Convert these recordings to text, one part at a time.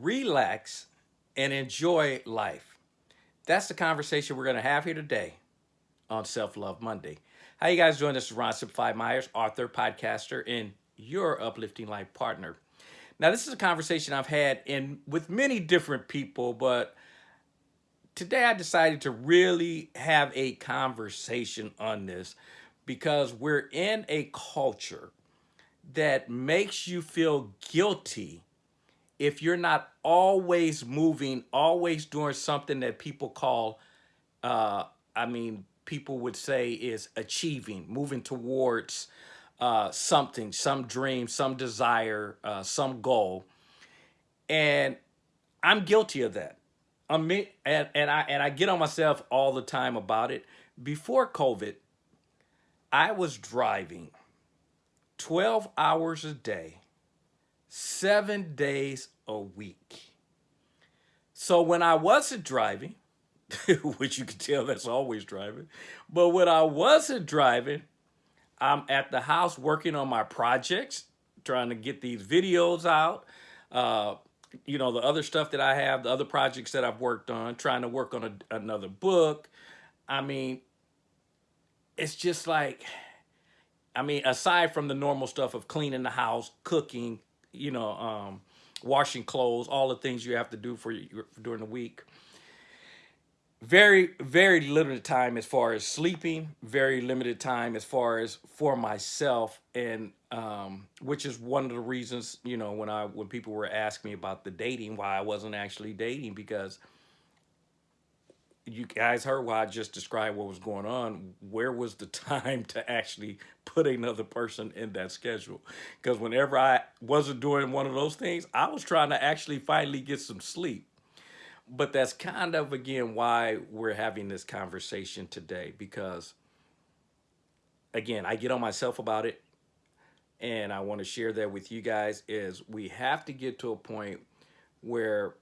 relax, and enjoy life. That's the conversation we're going to have here today on Self-Love Monday. How you guys doing? This is Ron Simplified Myers, author, podcaster, and your uplifting life partner. Now, this is a conversation I've had in with many different people, but today I decided to really have a conversation on this because we're in a culture that makes you feel guilty if you're not always moving, always doing something that people call, uh, I mean, people would say is achieving, moving towards uh, something, some dream, some desire, uh, some goal. And I'm guilty of that. I mean, and, and I and I get on myself all the time about it. Before COVID, I was driving 12 hours a day, seven days a week. So when I wasn't driving, which you can tell that's always driving, but when I wasn't driving, I'm at the house working on my projects, trying to get these videos out, uh, you know, the other stuff that I have, the other projects that I've worked on, trying to work on a, another book. I mean, it's just like, I mean, aside from the normal stuff of cleaning the house, cooking, you know, um, washing clothes, all the things you have to do for, your, during the week. Very, very limited time as far as sleeping, very limited time as far as for myself. And um, which is one of the reasons, you know, when I, when people were asking me about the dating, why I wasn't actually dating because you guys heard why I just described what was going on. Where was the time to actually put another person in that schedule? Because whenever I wasn't doing one of those things, I was trying to actually finally get some sleep. But that's kind of, again, why we're having this conversation today. Because, again, I get on myself about it. And I want to share that with you guys is we have to get to a point where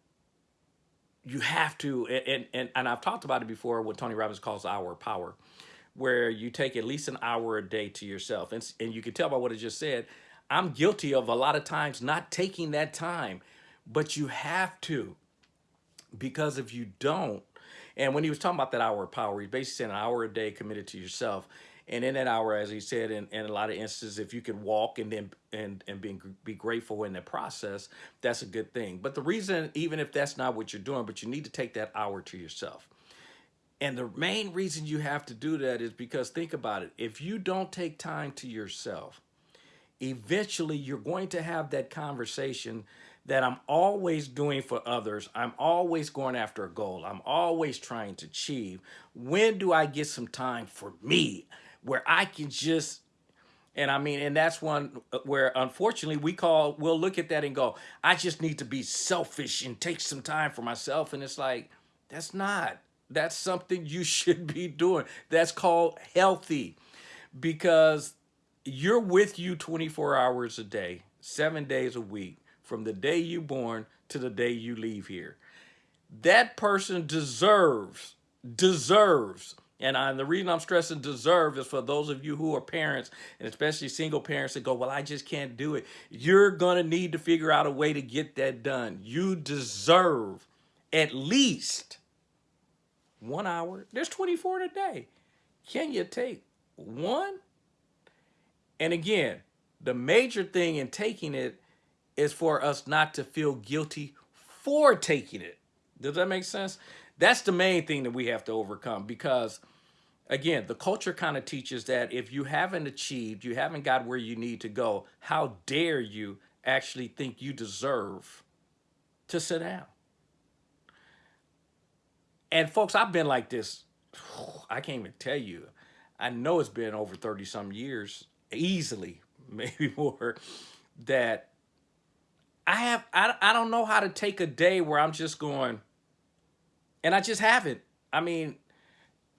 you have to, and, and, and I've talked about it before, what Tony Robbins calls hour power, where you take at least an hour a day to yourself. And, and you can tell by what I just said, I'm guilty of a lot of times not taking that time, but you have to, because if you don't, and when he was talking about that hour of power, he's basically saying an hour a day committed to yourself. And in that hour, as he said, in, in a lot of instances, if you could walk and then and and be be grateful in the process, that's a good thing. But the reason, even if that's not what you're doing, but you need to take that hour to yourself. And the main reason you have to do that is because think about it. If you don't take time to yourself, eventually you're going to have that conversation that I'm always doing for others. I'm always going after a goal. I'm always trying to achieve. When do I get some time for me? Where I can just, and I mean, and that's one uh, where unfortunately we call, we'll look at that and go, I just need to be selfish and take some time for myself. And it's like, that's not, that's something you should be doing. That's called healthy because you're with you 24 hours a day, seven days a week, from the day you born to the day you leave here. That person deserves, deserves and, I, the reason I'm stressing deserve is for those of you who are parents, and especially single parents that go, well, I just can't do it. You're going to need to figure out a way to get that done. You deserve at least one hour. There's 24 in a day. Can you take one? And again, the major thing in taking it is for us not to feel guilty for taking it. Does that make sense? That's the main thing that we have to overcome because again, the culture kind of teaches that if you haven't achieved, you haven't got where you need to go, how dare you actually think you deserve to sit down? And folks, I've been like this, I can't even tell you. I know it's been over 30 some years, easily, maybe more, that I have, I, I don't know how to take a day where I'm just going, and I just haven't. I mean,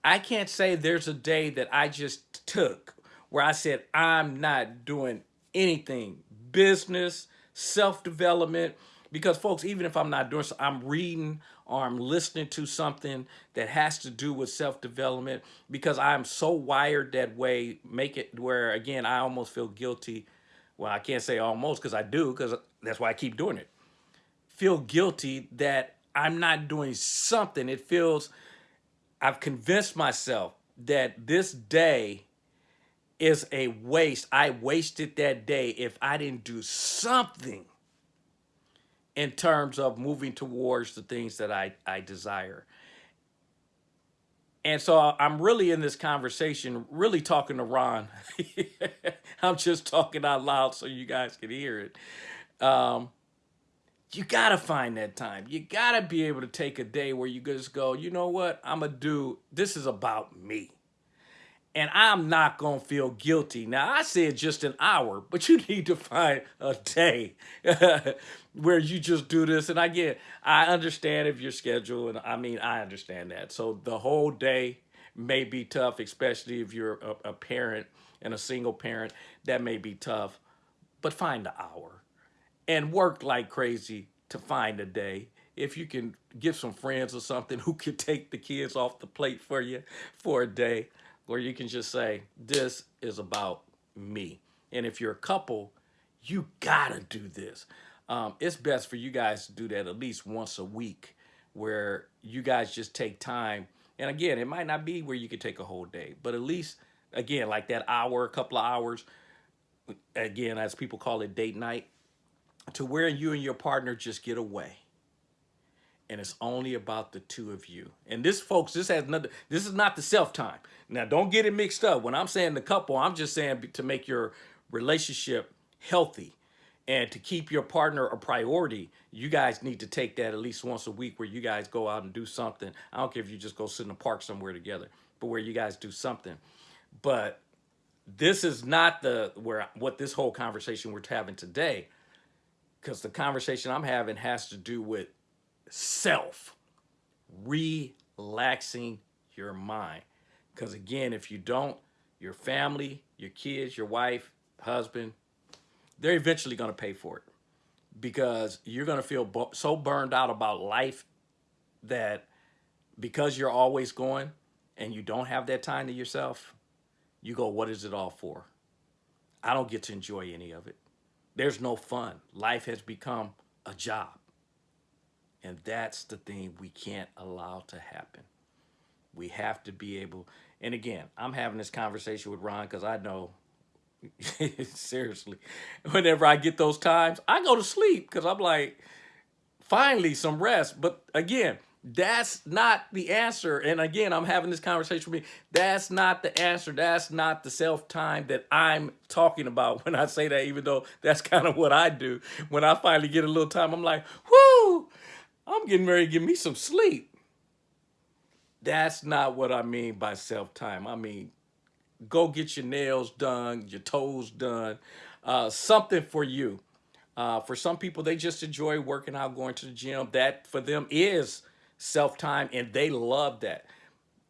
I can't say there's a day that I just took where I said, I'm not doing anything, business, self-development, because folks, even if I'm not doing so, I'm reading or I'm listening to something that has to do with self-development because I'm so wired that way, make it where, again, I almost feel guilty. Well, I can't say almost because I do because that's why I keep doing it feel guilty that I'm not doing something. It feels I've convinced myself that this day is a waste. I wasted that day if I didn't do something in terms of moving towards the things that I, I desire. And so I'm really in this conversation, really talking to Ron. I'm just talking out loud so you guys can hear it. Um, you got to find that time. You got to be able to take a day where you just go, you know what? I'm to do, this is about me and I'm not to feel guilty. Now, I said just an hour, but you need to find a day where you just do this. And I get, I understand if your schedule, and I mean, I understand that. So the whole day may be tough, especially if you're a, a parent and a single parent, that may be tough. But find the hour and work like crazy to find a day if you can get some friends or something who can take the kids off the plate for you for a day or you can just say, this is about me. And if you're a couple, you gotta do this. Um, it's best for you guys to do that at least once a week where you guys just take time. And again, it might not be where you could take a whole day, but at least, again, like that hour, a couple of hours, again, as people call it date night, to where you and your partner just get away and it's only about the two of you. And this, folks, this has nothing. This is not the self time. Now, don't get it mixed up. When I'm saying the couple, I'm just saying to make your relationship healthy and to keep your partner a priority. You guys need to take that at least once a week, where you guys go out and do something. I don't care if you just go sit in the park somewhere together, but where you guys do something. But this is not the where what this whole conversation we're having today, because the conversation I'm having has to do with self, relaxing your mind. Because again, if you don't, your family, your kids, your wife, husband, they're eventually going to pay for it because you're going to feel so burned out about life that because you're always going and you don't have that time to yourself, you go, what is it all for? I don't get to enjoy any of it. There's no fun. Life has become a job. And that's the thing we can't allow to happen. We have to be able, and again, I'm having this conversation with Ron because I know, seriously, whenever I get those times, I go to sleep because I'm like, finally some rest. But again, that's not the answer. And again, I'm having this conversation with me. That's not the answer. That's not the self-time that I'm talking about when I say that, even though that's kind of what I do. When I finally get a little time, I'm like, whoo, I'm getting ready to give me some sleep. That's not what I mean by self-time. I mean, go get your nails done, your toes done, uh, something for you. Uh, for some people, they just enjoy working out, going to the gym. That for them is self-time and they love that.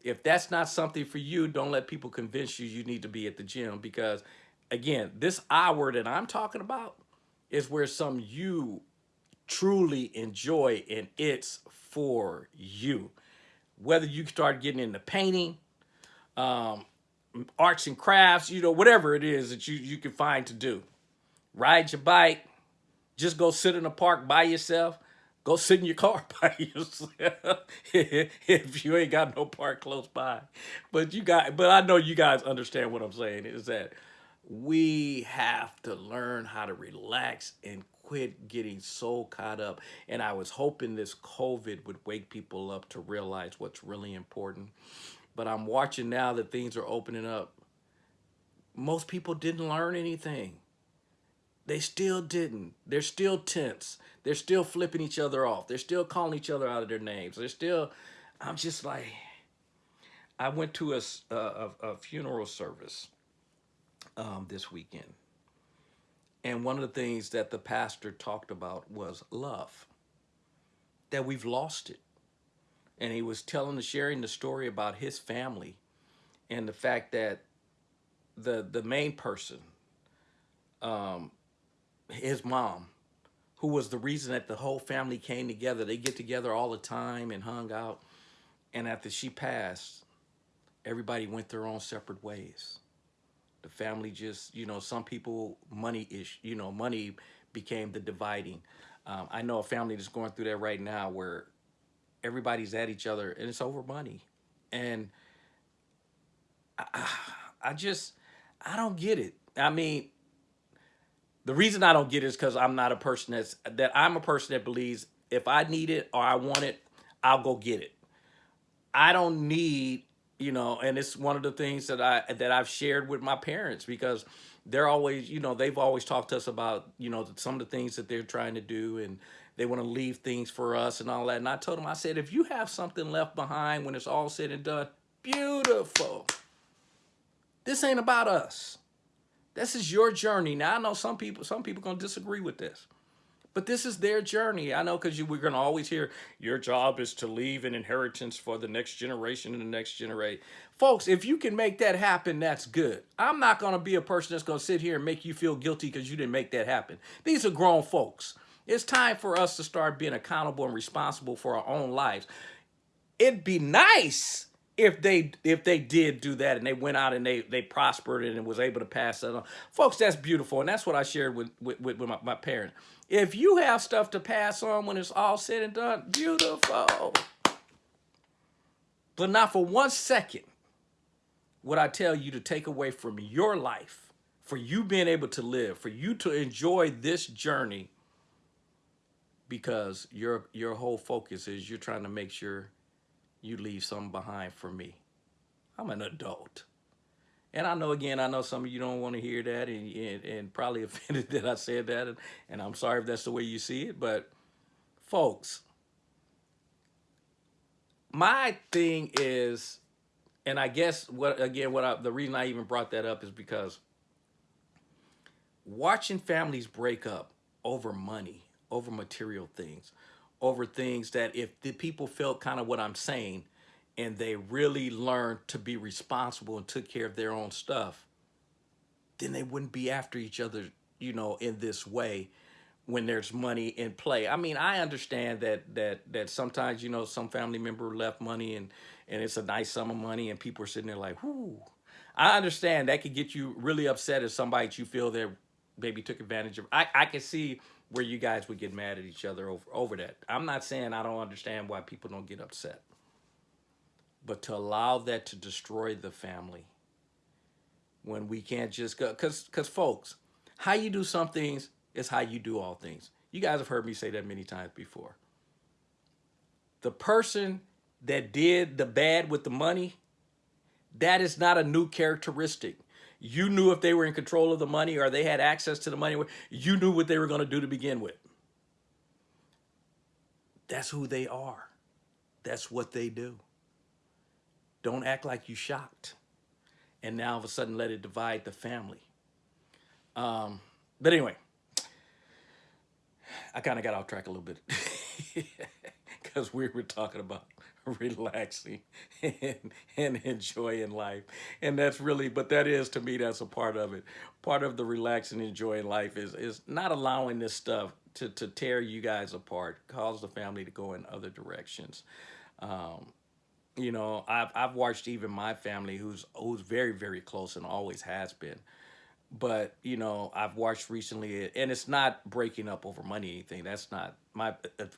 If that's not something for you, don't let people convince you you need to be at the gym because again, this hour that I'm talking about is where some you truly enjoy and it's for you. Whether you start getting into painting, um, arts and crafts, you know, whatever it is that you, you can find to do. Ride your bike, just go sit in a park by yourself, go sit in your car by yourself if you ain't got no park close by. But you got, but I know you guys understand what I'm saying is that we have to learn how to relax and quit getting so caught up. And I was hoping this COVID would wake people up to realize what's really important. But I'm watching now that things are opening up. Most people didn't learn anything. They still didn't. They're still tense. They're still flipping each other off. They're still calling each other out of their names. They're still, I'm just like, I went to a, a, a funeral service um, this weekend. And one of the things that the pastor talked about was love, that we've lost it. And he was telling, sharing the story about his family and the fact that the, the main person, um, his mom, who was the reason that the whole family came together. They get together all the time and hung out. And after she passed, everybody went their own separate ways. The family just, you know, some people money is, you know, money became the dividing. Um, I know a family that's going through that right now where everybody's at each other and it's over money. And I, I just, I don't get it. I mean, the reason I don't get it is because I'm not a person that's, that I'm a person that believes if I need it or I want it, I'll go get it. I don't need, you know, and it's one of the things that I that I've shared with my parents because they're always, you know, they've always talked to us about, you know, some of the things that they're trying to do and they want to leave things for us and all that. And I told them, I said, if you have something left behind when it's all said and done, beautiful. This ain't about us. This is your journey. Now I know some people, some people gonna disagree with this. But this is their journey. I know because we're going to always hear your job is to leave an inheritance for the next generation and the next generation. Folks, if you can make that happen, that's good. I'm not going to be a person that's going to sit here and make you feel guilty because you didn't make that happen. These are grown folks. It's time for us to start being accountable and responsible for our own lives. It'd be nice if they if they did do that and they went out and they they prospered and was able to pass that on. Folks that's beautiful and that's what i shared with with, with my, my parents if you have stuff to pass on when it's all said and done beautiful. But not for one second would i tell you to take away from your life for you being able to live for you to enjoy this journey because your your whole focus is you're trying to make sure you leave something behind for me. I'm an adult. And I know, again, I know some of you don't want to hear that and, and, and probably offended that I said that. And, and I'm sorry if that's the way you see it. But folks, my thing is, and I guess what, again, what I, the reason I even brought that up is because watching families break up over money, over material things, over things that if the people felt kind of what I'm saying and they really learned to be responsible and took care of their own stuff, then they wouldn't be after each other, you know, in this way when there's money in play. I mean, I understand that that that sometimes, you know, some family member left money and and it's a nice sum of money and people are sitting there like, whoo. I understand that could get you really upset if somebody you feel that maybe took advantage of. I, I can see where you guys would get mad at each other over, over that. I'm not saying I don't understand why people don't get upset. But to allow that to destroy the family when we can't just go, because because folks, how you do some things is how you do all things. You guys have heard me say that many times before. The person that did the bad with the money, that is not a new characteristic. You knew if they were in control of the money or they had access to the money, you knew what they were going to do to begin with. That's who they are. That's what they do. Don't act like you shocked. And now all of a sudden let it divide the family. Um, but anyway, I kind of got off track a little bit because we were talking about relaxing and, and enjoying life. And that's really, but that is to me, that's a part of it. Part of the relaxing, enjoying life is is not allowing this stuff to, to tear you guys apart, cause the family to go in other directions. Um, you know, I've, I've watched even my family who's, who's very, very close and always has been but you know i've watched recently and it's not breaking up over money anything. That's not my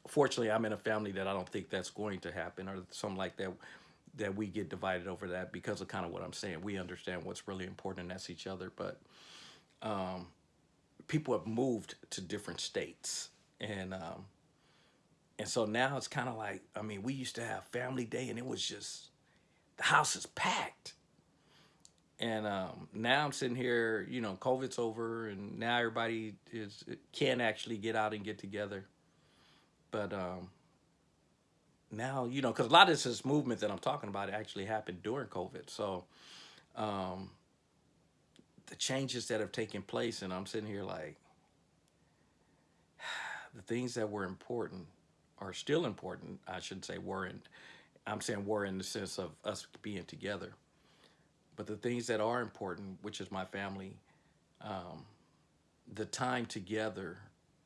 fortunately i'm in a family that i don't think that's going to happen or something like that that we get divided over that because of kind of what i'm saying. We understand what's really important and that's each other but um, people have moved to different states. And um, and so now it's kind of like i mean we used to have family day and it was just the house is packed and um, now I'm sitting here, you know, COVID's over, and now everybody is can actually get out and get together. But um, now, you know, because a lot of this movement that I'm talking about actually happened during COVID. So um, the changes that have taken place, and I'm sitting here like, the things that were important are still important. I shouldn't say weren't. I'm saying were in the sense of us being together. But the things that are important, which is my family, um, the time together,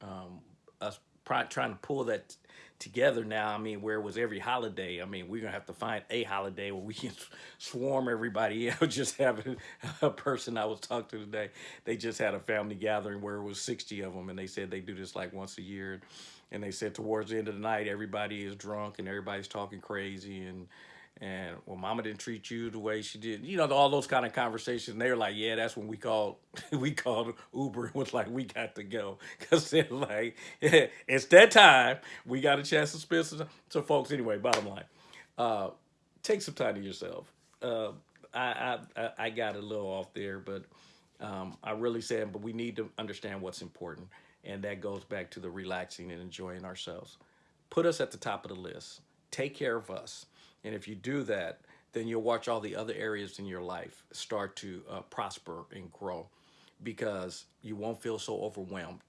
um, us trying to pull that together now. I mean, where was every holiday. I mean, we're gonna have to find a holiday where we can swarm everybody out. Just having a person I was talking to today, they just had a family gathering where it was 60 of them, and they said they do this like once a year. And they said towards the end of the night, everybody is drunk and everybody's talking crazy and and well, mama didn't treat you the way she did. You know, all those kind of conversations. They were like, yeah, that's when we called, we called Uber and was like, we got to go. Cause they're like, yeah, it's that time. We got a chance to spend some, time. so folks, anyway, bottom line, uh, take some time to yourself. Uh, I, I, I I got a little off there, but um, I really said, but we need to understand what's important. And that goes back to the relaxing and enjoying ourselves. Put us at the top of the list. Take care of us. And if you do that, then you'll watch all the other areas in your life start to uh, prosper and grow because you won't feel so overwhelmed.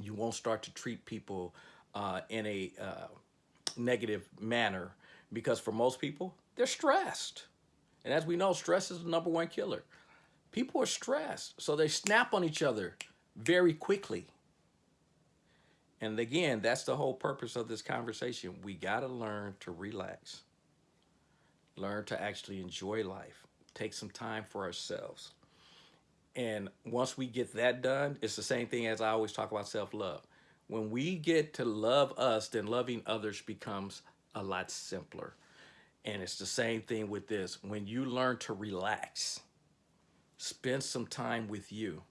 You won't start to treat people uh, in a uh, negative manner because for most people, they're stressed. And as we know, stress is the number one killer. People are stressed, so they snap on each other very quickly. And again, that's the whole purpose of this conversation. We got to learn to relax, learn to actually enjoy life, take some time for ourselves. And once we get that done, it's the same thing as I always talk about self love. When we get to love us, then loving others becomes a lot simpler. And it's the same thing with this. When you learn to relax, spend some time with you,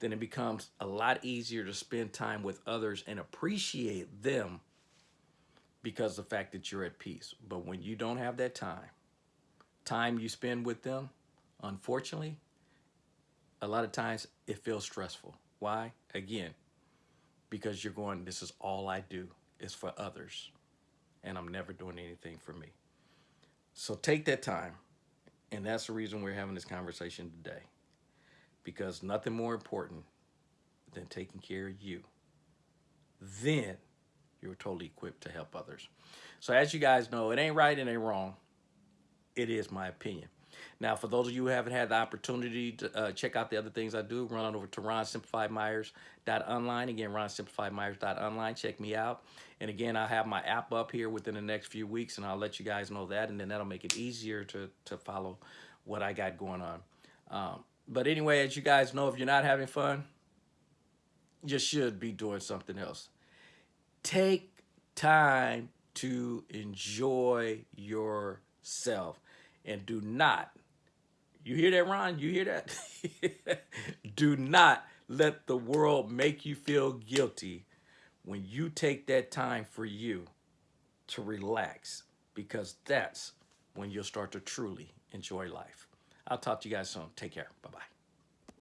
then it becomes a lot easier to spend time with others and appreciate them because of the fact that you're at peace. But when you don't have that time, time you spend with them, unfortunately, a lot of times it feels stressful. Why? Again, because you're going, this is all I do is for others, and I'm never doing anything for me. So take that time, and that's the reason we're having this conversation today, because nothing more important than taking care of you. Then you're totally equipped to help others. So as you guys know, it ain't right, it ain't wrong. It is my opinion. Now, for those of you who haven't had the opportunity to uh, check out the other things I do, run on over to ronsimplifiedmyers.online. Again, ronsimplifiedmyers.online. Check me out. And again, I'll have my app up here within the next few weeks, and I'll let you guys know that, and then that'll make it easier to, to follow what I got going on. Um, but anyway, as you guys know, if you're not having fun, you should be doing something else. Take time to enjoy yourself and do not you hear that, Ron? You hear that? Do not let the world make you feel guilty when you take that time for you to relax because that's when you'll start to truly enjoy life. I'll talk to you guys soon. Take care. Bye-bye.